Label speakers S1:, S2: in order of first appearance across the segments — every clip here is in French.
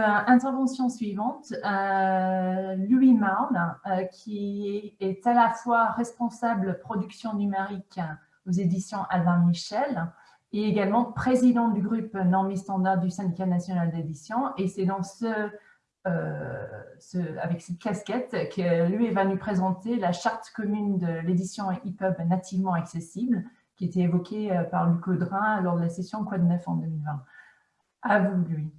S1: intervention suivante, euh, Louis Marne, euh, qui est à la fois responsable production numérique aux éditions Albin Michel et également président du groupe Normes Standard du syndicat national d'édition. Et c'est dans euh, ce, avec cette casquette que lui va nous présenter la charte commune de l'édition EPUB nativement accessible qui était évoquée par Luc Audrin lors de la session Quad 9 en 2020. À vous, lui.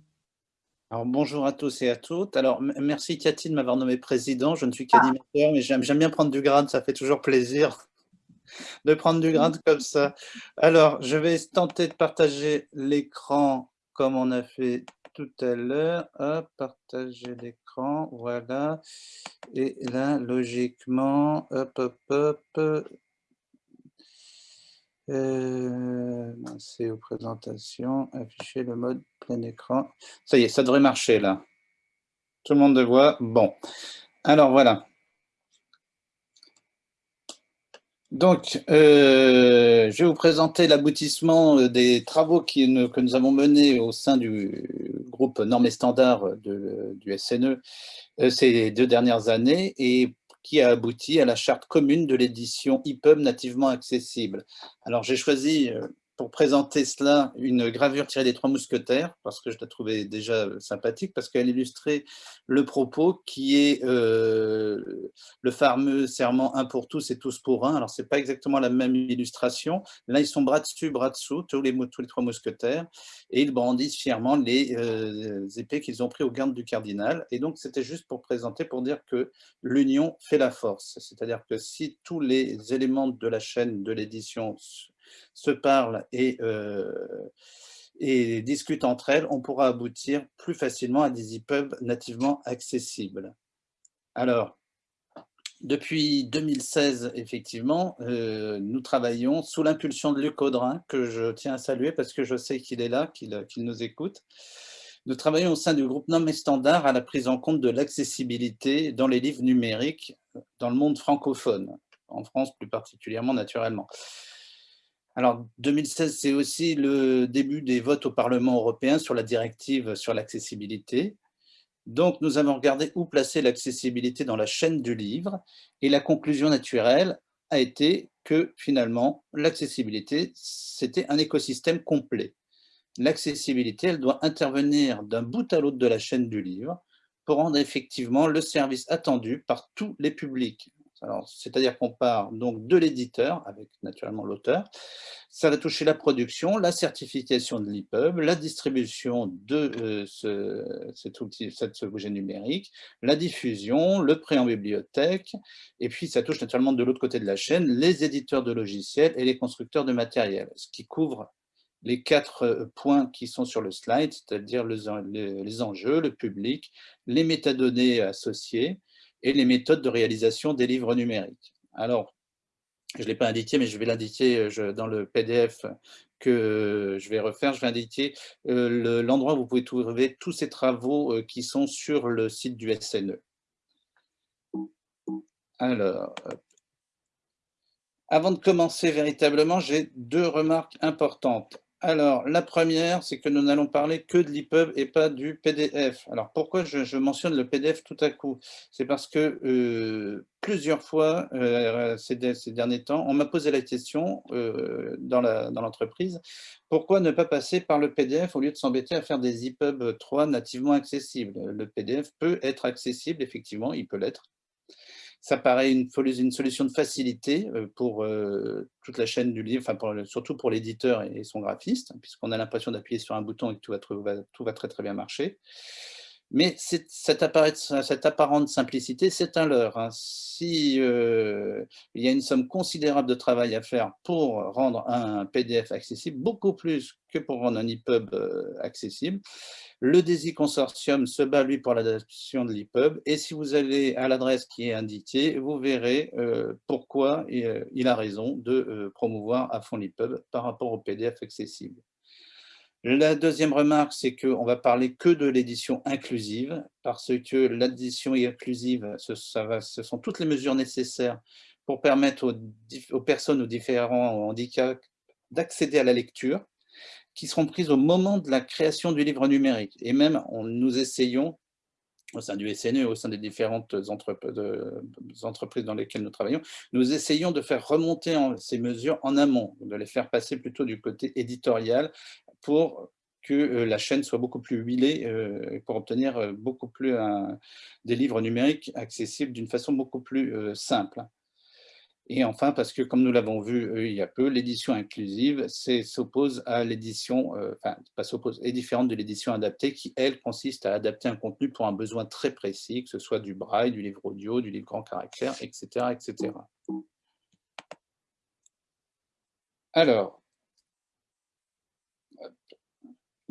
S2: Alors, bonjour à tous et à toutes. Alors, merci Cathy de m'avoir nommé président. Je ne suis qu'animateur, mais j'aime bien prendre du grade, ça fait toujours plaisir de prendre du grade comme ça. Alors, je vais tenter de partager l'écran comme on a fait tout à l'heure. partager l'écran, voilà. Et là, logiquement, hop, hop, hop, euh, c'est aux présentations, afficher le mode plein écran. Ça y est, ça devrait marcher là. Tout le monde le voit? Bon, alors voilà. Donc, euh, je vais vous présenter l'aboutissement des travaux que nous avons menés au sein du groupe Normes et Standards du SNE euh, ces deux dernières années. Et qui a abouti à la charte commune de l'édition EPUB nativement accessible. Alors j'ai choisi euh, pour présenter cela une gravure tirée des Trois Mousquetaires, parce que je la trouvais déjà sympathique, parce qu'elle illustrait le propos qui est euh, le fameux serment un pour tous et tous pour un. Alors, ce n'est pas exactement la même illustration. Là, ils sont bras dessus, bras dessous, tous les, tous les Trois Mousquetaires, et ils brandissent fièrement les euh, épées qu'ils ont pris au garde du cardinal. Et donc, c'était juste pour présenter, pour dire que l'union fait la force. C'est-à-dire que si tous les éléments de la chaîne de l'édition se parlent et, euh, et discutent entre elles, on pourra aboutir plus facilement à des EPUB nativement accessibles. Alors, depuis 2016, effectivement, euh, nous travaillons sous l'impulsion de Luc Audrin, que je tiens à saluer parce que je sais qu'il est là, qu'il nous écoute. Nous travaillons au sein du groupe Nom et Standard à la prise en compte de l'accessibilité dans les livres numériques dans le monde francophone, en France plus particulièrement naturellement. Alors, 2016, c'est aussi le début des votes au Parlement européen sur la directive sur l'accessibilité. Donc, nous avons regardé où placer l'accessibilité dans la chaîne du livre et la conclusion naturelle a été que finalement, l'accessibilité, c'était un écosystème complet. L'accessibilité, elle doit intervenir d'un bout à l'autre de la chaîne du livre pour rendre effectivement le service attendu par tous les publics, c'est-à-dire qu'on part donc de l'éditeur, avec naturellement l'auteur, ça va toucher la production, la certification de l'EPUB, la distribution de euh, ce, cet, numérique, la diffusion, le prêt en bibliothèque, et puis ça touche naturellement de l'autre côté de la chaîne les éditeurs de logiciels et les constructeurs de matériel, ce qui couvre les quatre euh, points qui sont sur le slide, c'est-à-dire les enjeux, le public, les métadonnées associées, et les méthodes de réalisation des livres numériques. Alors, je ne l'ai pas indiqué, mais je vais l'indiquer euh, dans le PDF que je vais refaire. Je vais indiquer euh, l'endroit où vous pouvez trouver tous ces travaux euh, qui sont sur le site du SNE. Alors, avant de commencer véritablement, j'ai deux remarques importantes. Alors, la première, c'est que nous n'allons parler que de l'EPUB et pas du PDF. Alors, pourquoi je, mentionne le PDF tout à coup? C'est parce que euh, plusieurs fois, euh, ces, derniers temps, on m'a posé la question euh, dans l'entreprise, pourquoi ne pas passer par le PDF au lieu de s'embêter à faire des EPUB 3 nativement accessibles? Le PDF peut être accessible, effectivement, il peut l'être, ça paraît une, solution de facilité euh, pour euh, toute la chaîne du livre, surtout pour l'éditeur et son graphiste, puisqu'on a l'impression d'appuyer sur un bouton et que tout va, tout va très très bien marcher. Mais cette, apparente simplicité, c'est un leurre. Hein. Si euh, il y a une somme considérable de travail à faire pour rendre un PDF accessible, beaucoup plus que pour rendre un EPUB euh, accessible, le DESI Consortium se bat, lui, pour l'adaptation de l'EPUB. Et si vous allez à l'adresse qui est indiquée, vous verrez euh, pourquoi il a raison de promouvoir à fond l'EPUB par rapport au PDF accessible. La deuxième remarque, c'est qu'on va parler que de l'édition inclusive, parce que l'édition inclusive, ce, sont toutes les mesures nécessaires pour permettre aux, personnes aux différents handicaps d'accéder à la lecture. qui seront prises au moment de la création du livre numérique. Et même, on, nous essayons, au sein du SNE, au sein des différentes entreprises dans lesquelles nous travaillons, nous essayons de faire remonter ces mesures en amont, de les faire passer plutôt du côté éditorial pour que euh, la chaîne soit beaucoup plus huilée euh, pour obtenir euh, beaucoup plus des livres numériques accessibles d'une façon beaucoup plus simple. Et enfin, parce que comme nous l'avons vu il y a peu, l'édition inclusive s'oppose à l'édition, pas s'oppose, est différente de l'édition adaptée qui, elle, consiste à adapter un contenu pour un besoin très précis, que ce soit du braille, du livre audio, du livre grand caractère, etc. etc. Alors,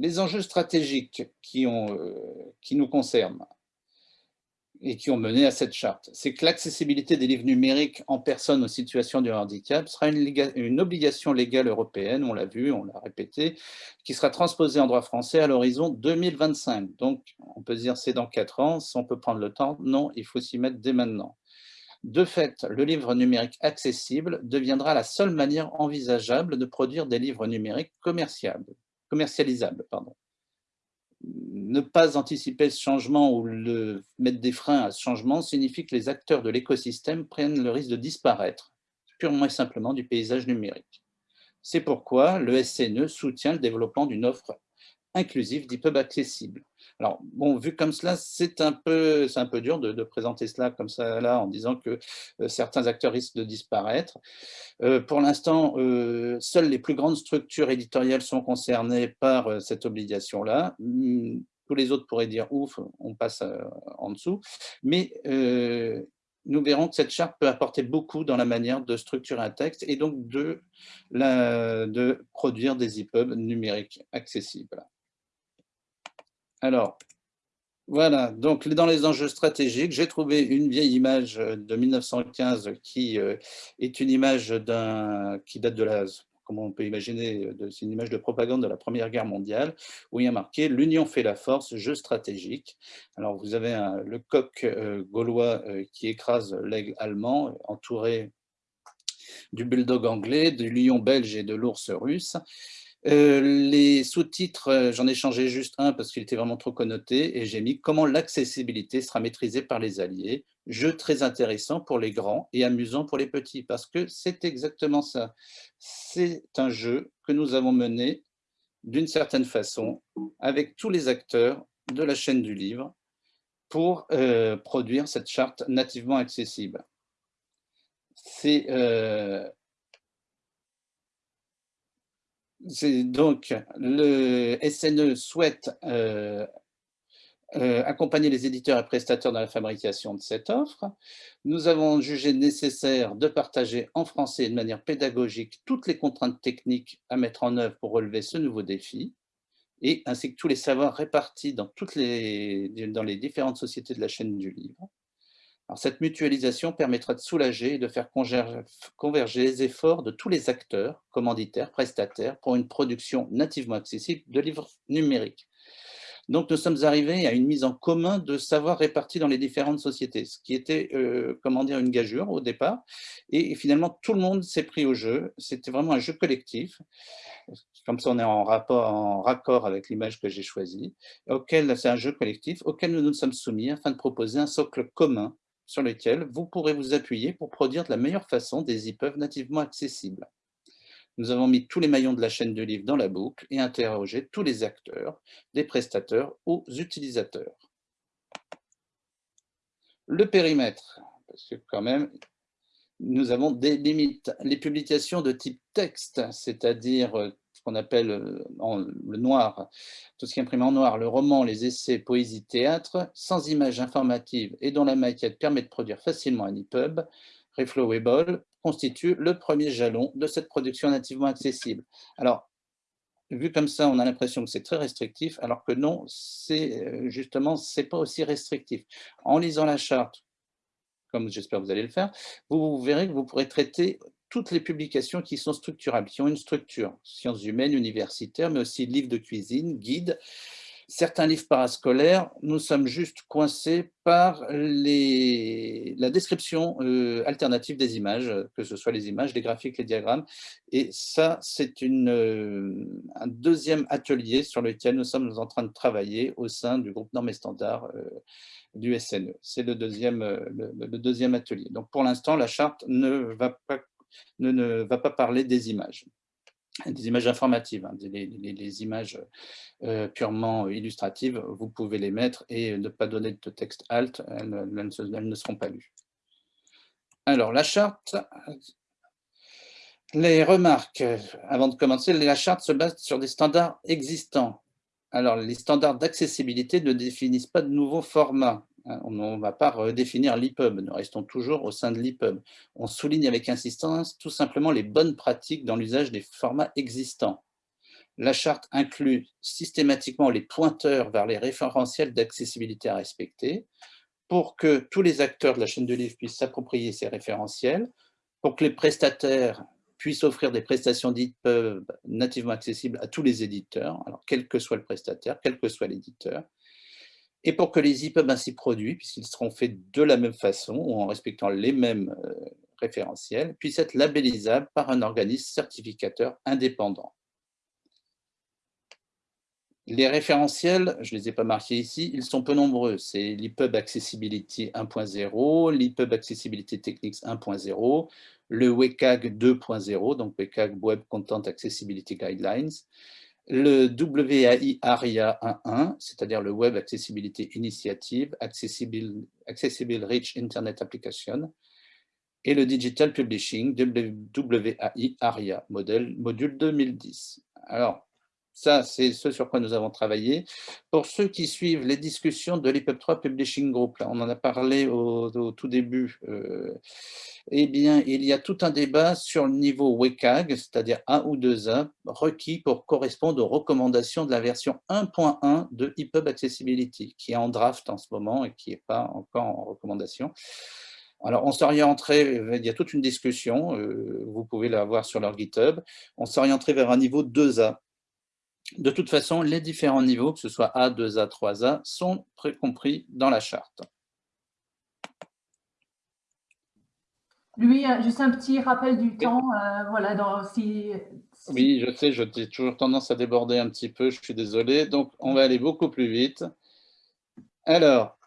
S2: les enjeux stratégiques euh, qui nous concernent et qui ont mené à cette charte, c'est que l'accessibilité des livres numériques en personnes en situation de handicap sera une, obligation légale européenne, on l'a vu, on l'a répété, qui sera transposée en droit français à l'horizon 2025. Donc, on peut dire c'est dans quatre ans, si on peut prendre le temps, non, il faut s'y mettre dès maintenant. De fait, le livre numérique accessible deviendra la seule manière envisageable de produire des livres numériques commerciables commercialisable. Pardon. Ne pas anticiper ce changement ou mettre des freins à ce changement signifie que les acteurs de l'écosystème prennent le risque de disparaître purement et simplement du paysage numérique. C'est pourquoi le SNE soutient le développement d'une offre inclusive d'EPUB accessible. Alors, bon, vu comme cela, c'est un, peu, un peu dur de, présenter cela comme ça, là, en disant que euh, certains acteurs risquent de disparaître. Euh, pour l'instant, euh, seules les plus grandes structures éditoriales sont concernées par cette obligation-là. Hmm, tous les autres pourraient dire « ouf, on passe en dessous ». Mais nous verrons que cette charte peut apporter beaucoup dans la manière de structurer un texte et donc de, de produire des EPUB numériques accessibles. Alors, voilà, donc dans les enjeux stratégiques, j'ai trouvé une vieille image de 1915 qui euh, est une image qui date de la, comment on peut imaginer, c'est une image de propagande de la Première Guerre mondiale, où il y a marqué « L'union fait la force, jeu stratégique ». Alors vous avez le coq euh, gaulois euh, qui écrase l'aigle allemand, entouré du bulldog anglais, du lion belge et de l'ours russe. Euh, les sous-titres, euh, j'en ai changé juste un parce qu'il était vraiment trop connoté et j'ai mis « Comment l'accessibilité sera maîtrisée par les alliés ». Jeu très intéressant pour les grands et amusant pour les petits parce que c'est exactement ça. C'est un jeu que nous avons mené d'une certaine façon avec tous les acteurs de la chaîne du livre pour euh, produire cette charte nativement accessible. C'est donc, le SNE souhaite euh, euh, accompagner les éditeurs et prestataires dans la fabrication de cette offre. Nous avons jugé nécessaire de partager en français de manière pédagogique toutes les contraintes techniques à mettre en œuvre pour relever ce nouveau défi, et ainsi que tous les savoirs répartis dans, les différentes sociétés de la chaîne du livre cette mutualisation permettra de soulager et de faire converger les efforts de tous les acteurs, commanditaires, prestataires, pour une production nativement accessible de livres numériques. Donc, nous sommes arrivés à une mise en commun de savoirs répartis dans les différentes sociétés, ce qui était, euh, comment dire, une gageure au départ. Et, finalement, tout le monde s'est pris au jeu. C'était vraiment un jeu collectif. Comme ça, on est en, rapport, en raccord avec l'image que j'ai choisie. C'est un jeu collectif auquel nous nous sommes soumis afin de proposer un socle commun sur lesquels vous pourrez vous appuyer pour produire de la meilleure façon des EPUB nativement accessibles. Nous avons mis tous les maillons de la chaîne de livres dans la boucle et interrogé tous les acteurs, des prestataires aux utilisateurs. Le périmètre, parce que quand même, nous avons des limites. Les publications de type texte, c'est-à-dire euh, appelle euh, en, le noir, tout ce qui est imprimé en noir, le roman, les essais, poésie, théâtre, sans images informatives et dont la maquette permet de produire facilement un EPUB, Reflowable constitue le premier jalon de cette production nativement accessible. Alors, vu comme ça, on a l'impression que c'est très restrictif, alors que non, c'est euh, justement, c'est pas aussi restrictif. En lisant la charte, comme j'espère vous allez le faire, vous verrez que vous pourrez traiter toutes les publications qui sont structurables, qui ont une structure, sciences humaines, universitaires, mais aussi livres de cuisine, guides, certains livres parascolaires, nous sommes juste coincés par la description euh, alternative des images, que ce soit les images, les graphiques, les diagrammes. Et ça, c'est euh, un deuxième atelier sur lequel nous sommes en train de travailler au sein du groupe Normes et Standards euh, du SNE. C'est le deuxième, le, deuxième atelier. Donc pour l'instant, la charte ne va pas, ne va pas parler des images des images informatives, hein, les, images euh, purement illustratives, vous pouvez les mettre et ne pas donner de texte alt, elles, ne seront pas lues. Alors, la charte, les remarques, avant de commencer, la charte se base sur des standards existants. Alors, les standards d'accessibilité ne définissent pas de nouveaux formats. Hein, on ne va pas redéfinir l'EPUB, nous restons toujours au sein de l'EPUB. On souligne avec insistance tout simplement les bonnes pratiques dans l'usage des formats existants. La charte inclut systématiquement les pointeurs vers les référentiels d'accessibilité à respecter pour que tous les acteurs de la chaîne de livres puissent s'approprier ces référentiels, pour que les prestataires puissent offrir des prestations d'EPUB nativement accessibles à tous les éditeurs, quel que soit le prestataire, quel que soit l'éditeur, et pour que les EPUB ainsi produits, puisqu'ils seront faits de la même façon ou en respectant les mêmes euh, référentiels, puissent être labellisables par un organisme certificateur indépendant. Les référentiels, je ne les ai pas marqués ici, ils sont peu nombreux. C'est l'EPUB Accessibility 1.0, l'EPUB Accessibility Techniques 1.0, le WCAG 2.0, donc WCAG Web Content Accessibility Guidelines, le WAI ARIA 1.1, c'est-à-dire le Web Accessibility Initiative, Accessible, Rich Internet Application, et le Digital Publishing, WAI ARIA, module 2010. Alors, ça, c'est ce sur quoi nous avons travaillé. Pour ceux qui suivent les discussions de l'IPEP 3 Publishing Group, on en a parlé au, tout début, euh, eh bien, il y a tout un débat sur le niveau WCAG, c'est-à-dire 1 ou 2A, requis pour correspondre aux recommandations de la version 1.1 de EPUB Accessibility, qui est en draft en ce moment et qui n'est pas encore en recommandation. Alors, on s'orienterait, il y a toute une discussion, euh, vous pouvez la voir sur leur GitHub, on s'orienterait vers un niveau 2A, de toute façon, les différents niveaux, que ce soit A, 2A, 3A, sont compris dans la charte.
S1: Lui, juste un petit rappel du temps. Euh, voilà, dans,
S2: Oui, je sais, j'ai toujours tendance à déborder un petit peu, je suis désolé. Donc, on va aller beaucoup plus vite. Alors,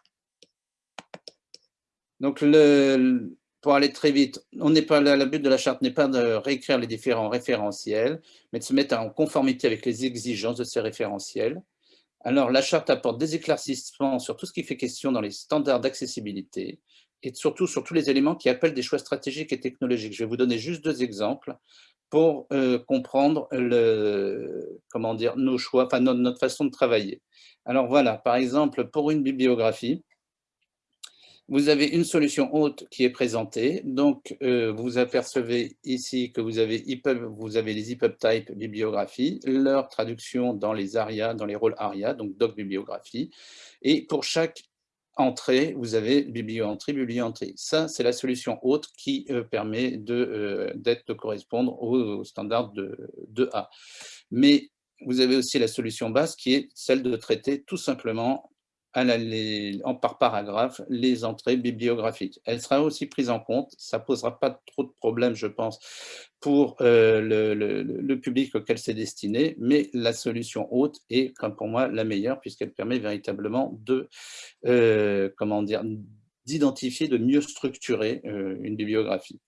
S2: donc le, pour aller très vite, on n'est pas le but de la charte n'est pas de réécrire les différents référentiels, mais de se mettre en conformité avec les exigences de ces référentiels. Alors, la charte apporte des éclaircissements sur tout ce qui fait question dans les standards d'accessibilité et surtout sur tous les éléments qui appellent des choix stratégiques et technologiques. Je vais vous donner juste deux exemples pour euh, comprendre le, comment dire, nos choix, enfin notre, notre façon de travailler. Alors voilà, par exemple, pour une bibliographie, vous avez une solution haute qui est présentée. Donc, euh, vous apercevez ici que vous avez, les EPUB type bibliographie, leur traduction dans les ARIA, dans les rôles ARIA, donc doc bibliographie. Et pour chaque entrée, vous avez biblioentrée, biblioentrée. Ça, c'est la solution haute qui euh, permet de, euh, de correspondre au, standard de, de A. Mais vous avez aussi la solution basse qui est celle de traiter tout simplement en, par paragraphe les entrées bibliographiques. Elle sera aussi prise en compte, ça ne posera pas trop de problèmes, je pense, pour euh, le, public auquel c'est destiné, mais la solution haute est, comme pour moi, la meilleure, puisqu'elle permet véritablement de, euh, comment dire, d'identifier, de mieux structurer euh, une bibliographie.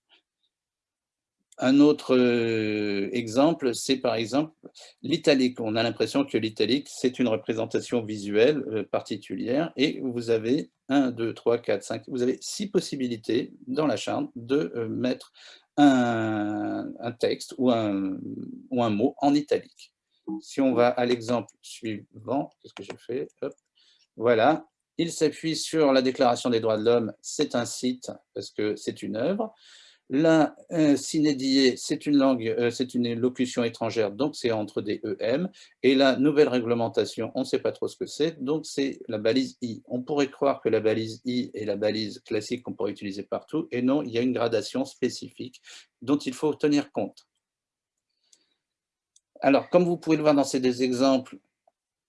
S2: Un autre euh, exemple, c'est par exemple l'italique. On a l'impression que l'italique, c'est une représentation visuelle euh, particulière et vous avez 1, 2, 3, 4, 5, vous avez six possibilités dans la charte de euh, mettre un, texte ou un, ou un, mot en italique. Si on va à l'exemple suivant, qu'est-ce que j'ai fait Voilà, il s'appuie sur la Déclaration des droits de l'homme, c'est un site parce que c'est une œuvre. La euh, c'est une langue, euh, c'est une locution étrangère, donc c'est entre des EM. Et la nouvelle réglementation, on ne sait pas trop ce que c'est, donc c'est la balise I. On pourrait croire que la balise I est la balise classique qu'on pourrait utiliser partout, et non, il y a une gradation spécifique dont il faut tenir compte. Alors, comme vous pouvez le voir dans ces deux exemples,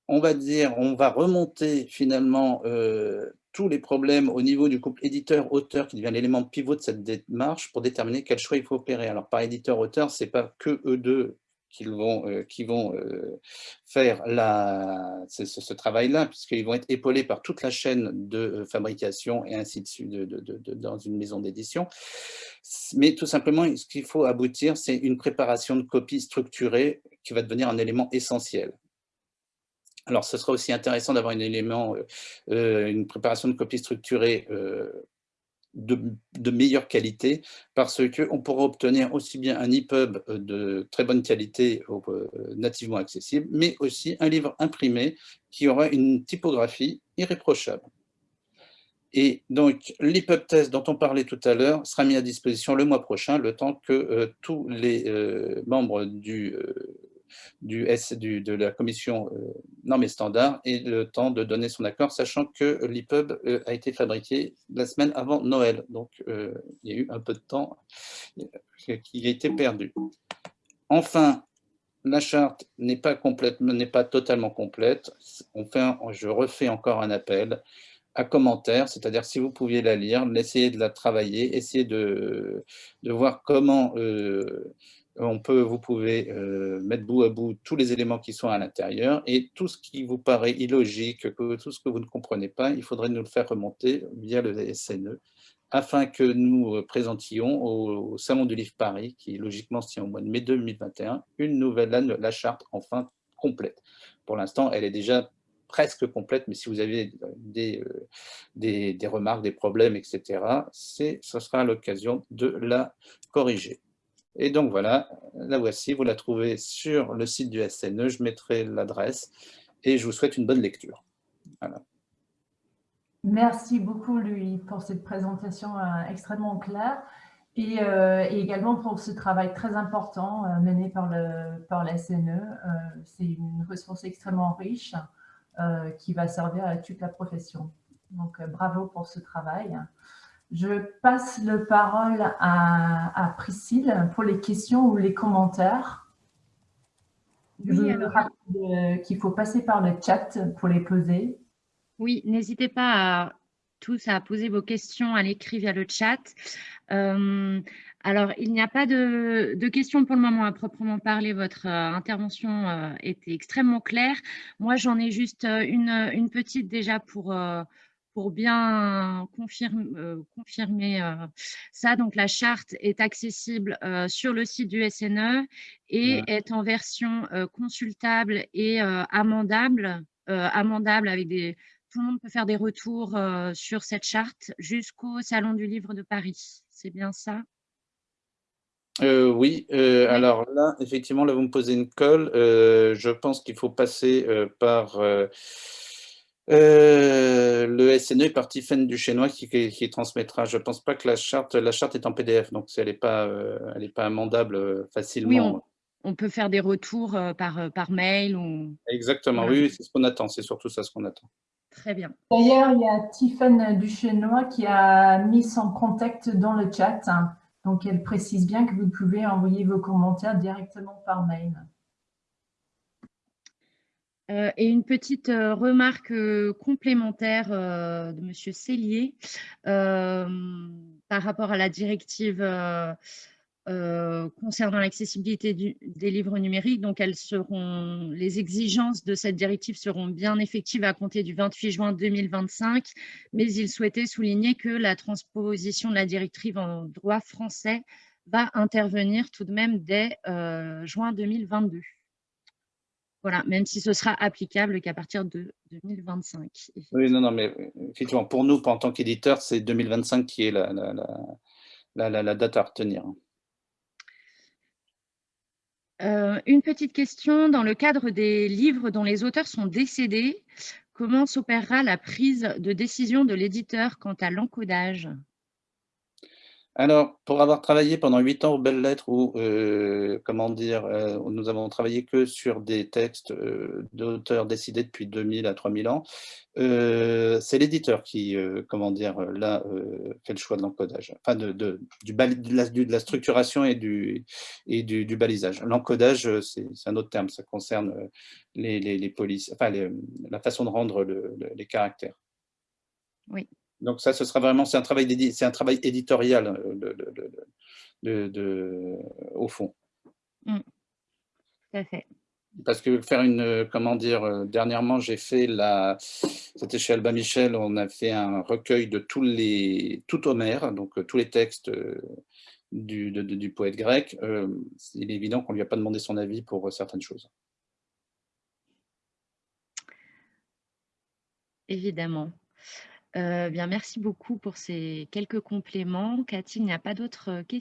S2: on va dire, on va remonter finalement euh, les problèmes au niveau du couple éditeur-auteur qui devient l'élément pivot de cette démarche pour déterminer quel choix il faut opérer. Alors par éditeur-auteur, ce n'est pas que eux deux qui vont, euh, qui vont euh, faire la, ce, travail-là, puisqu'ils vont être épaulés par toute la chaîne de fabrication et ainsi de suite dans une maison d'édition. Mais tout simplement, ce qu'il faut aboutir, c'est une préparation de copie structurée qui va devenir un élément essentiel. Alors, ce sera aussi intéressant d'avoir un élément, euh, euh, une préparation de copie structurée euh, de, meilleure qualité, parce qu'on pourra obtenir aussi bien un EPUB de très bonne qualité nativement accessible, mais aussi un livre imprimé qui aura une typographie irréprochable. Et donc, l'EPUB test dont on parlait tout à l'heure sera mis à disposition le mois prochain, le temps que tous les membres du du S, du, de la commission euh, normes et standards et le temps de donner son accord, sachant que l'EPUB euh, a été fabriqué la semaine avant Noël. Donc, euh, il y a eu un peu de temps qui a été perdu. Enfin, la charte n'est pas, complètement, n'est pas totalement complète. On fait je refais encore un appel à commentaires, c'est-à-dire si vous pouviez la lire, essayez de la travailler, essayez de, de voir comment on peut, vous pouvez euh, mettre bout à bout tous les éléments qui sont à l'intérieur et tout ce qui vous paraît illogique, tout ce que vous ne comprenez pas, il faudrait nous le faire remonter via le SNE afin que nous euh, présentions au, Salon du Livre Paris, qui logiquement se tient au mois de mai 2021, une nouvelle, la, charte enfin complète. Pour l'instant, elle est déjà presque complète, mais si vous avez des, euh, remarques, des problèmes, etc., ce sera l'occasion de la corriger. Et donc voilà, la voici, vous la trouvez sur le site du SNE, je mettrai l'adresse et je vous souhaite une bonne lecture.
S1: Merci beaucoup, Louis, pour cette présentation euh, extrêmement claire euh, et, également pour ce travail très important euh, mené par le, par SNE. C'est une ressource extrêmement riche qui va servir à toute la profession. Donc, bravo pour ce travail. Je passe le parole à, Priscille pour les questions ou les commentaires. Je vous rappelle qu'il faut passer par le chat pour les poser.
S3: Oui, n'hésitez pas à, tous à poser vos questions à l'écrit via le chat. Euh, alors, il n'y a pas de, questions pour le moment à proprement parler. Votre euh, intervention euh, était extrêmement claire. Moi, j'en ai juste une, une, petite déjà pour pour bien confirmer, euh, confirmer euh, ça. Donc, la charte est accessible euh, sur le site du SNE et est en version consultable et amendable, amendable avec des... Tout le monde peut faire des retours sur cette charte jusqu'au Salon du Livre de Paris. C'est bien ça?
S2: Oui, alors là, effectivement, là, vous me posez une colle. je pense qu'il faut passer par euh, le SNE est parti fan du chinois qui, qui, transmettra. Je ne pense pas que la charte, la charte est en PDF, donc elle n'est pas, euh, elle pas amendable euh, facilement.
S3: Oui, on, peut faire des retours par, par mail. Ou...
S2: Exactement, oui, c'est ce qu'on attend, c'est surtout ça ce qu'on attend.
S3: Très bien.
S1: D'ailleurs, il y a Tiffany du chinois qui a mis son contact dans le chat. Donc, elle précise bien que vous pouvez envoyer vos commentaires directement par mail.
S3: Euh, et une petite euh, remarque euh, complémentaire de M. Cellier par rapport à la directive concernant l'accessibilité des livres numériques. Donc, elles seront, les exigences de cette directive seront bien effectives à compter du 28 juin 2025, mais il souhaitait souligner que la transposition de la directive en droit français va intervenir tout de même dès juin 2022. Voilà, même si ce sera applicable qu'à partir de 2025.
S2: Oui, non, non, mais effectivement, pour nous, en tant qu'éditeur, c'est 2025 qui est la, la, date à retenir.
S3: Euh, une petite question, dans le cadre des livres dont les auteurs sont décédés, comment s'opérera la prise de décision de l'éditeur quant à l'encodage?
S2: Alors, pour avoir travaillé pendant huit ans aux Belles Lettres, où, euh, comment dire, euh, nous avons travaillé que sur des textes euh, d'auteurs décidés depuis 2000 à 3000 ans, c'est l'éditeur qui, comment dire, là, fait le choix de l'encodage, de, du la, de, la, structuration et du, balisage. L'encodage, c'est un autre terme, ça concerne les, polices, enfin, la façon de rendre le, le, les caractères.
S3: Oui.
S2: Donc ça, ce sera vraiment, c'est un travail, c'est un travail éditorial de, de, de, au fond.
S3: Mmh. Tout à fait.
S2: Parce que faire une, comment dire, dernièrement, j'ai fait la, c'était chez Alba Michel, on a fait un recueil de tous les, tout Homère, donc tous les textes du, du poète grec. Euh, il est évident qu'on ne lui a pas demandé son avis pour certaines choses.
S3: Évidemment. Euh, bien, merci beaucoup pour ces quelques compléments. Cathy, il n'y a pas d'autres questions?